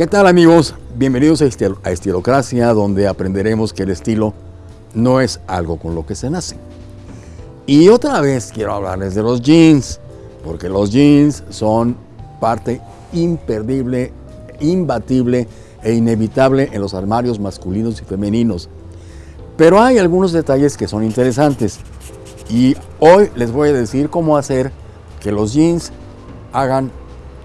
¿Qué tal amigos? Bienvenidos a, Estil a Estilocracia, donde aprenderemos que el estilo no es algo con lo que se nace. Y otra vez quiero hablarles de los jeans, porque los jeans son parte imperdible, imbatible e inevitable en los armarios masculinos y femeninos. Pero hay algunos detalles que son interesantes y hoy les voy a decir cómo hacer que los jeans hagan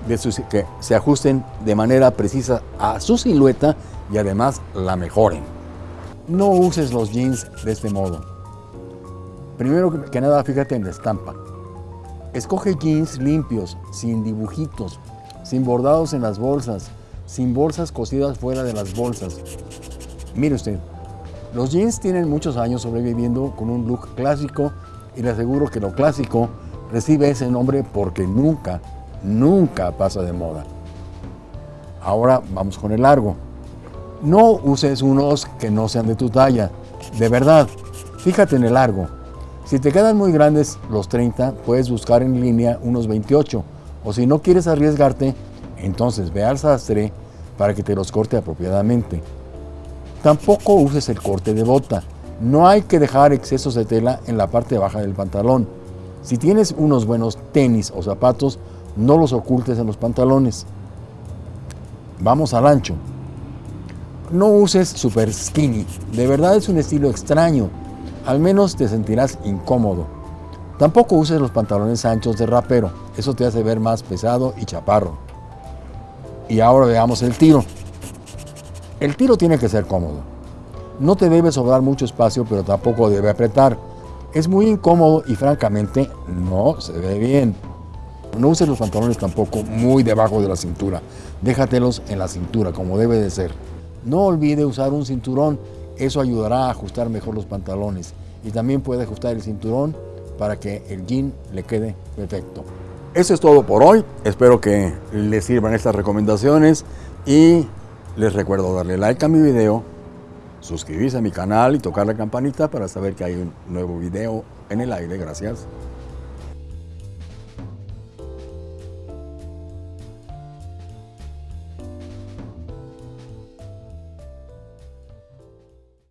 de que se ajusten de manera precisa a su silueta y además la mejoren. No uses los jeans de este modo. Primero que nada, fíjate en la estampa. Escoge jeans limpios, sin dibujitos, sin bordados en las bolsas, sin bolsas cosidas fuera de las bolsas. Mire usted, los jeans tienen muchos años sobreviviendo con un look clásico y le aseguro que lo clásico recibe ese nombre porque nunca, nunca pasa de moda. Ahora vamos con el largo. No uses unos que no sean de tu talla. De verdad, fíjate en el largo. Si te quedan muy grandes los 30, puedes buscar en línea unos 28. O si no quieres arriesgarte, entonces ve al sastre para que te los corte apropiadamente. Tampoco uses el corte de bota. No hay que dejar excesos de tela en la parte baja del pantalón. Si tienes unos buenos tenis o zapatos, no los ocultes en los pantalones. Vamos al ancho. No uses super skinny. De verdad es un estilo extraño. Al menos te sentirás incómodo. Tampoco uses los pantalones anchos de rapero. Eso te hace ver más pesado y chaparro. Y ahora veamos el tiro. El tiro tiene que ser cómodo. No te debe sobrar mucho espacio, pero tampoco debe apretar. Es muy incómodo y francamente no se ve bien. No uses los pantalones tampoco muy debajo de la cintura. Déjatelos en la cintura, como debe de ser. No olvide usar un cinturón. Eso ayudará a ajustar mejor los pantalones. Y también puede ajustar el cinturón para que el jean le quede perfecto. Eso es todo por hoy. Espero que les sirvan estas recomendaciones y les recuerdo darle like a mi video, suscribirse a mi canal y tocar la campanita para saber que hay un nuevo video en el aire. Gracias.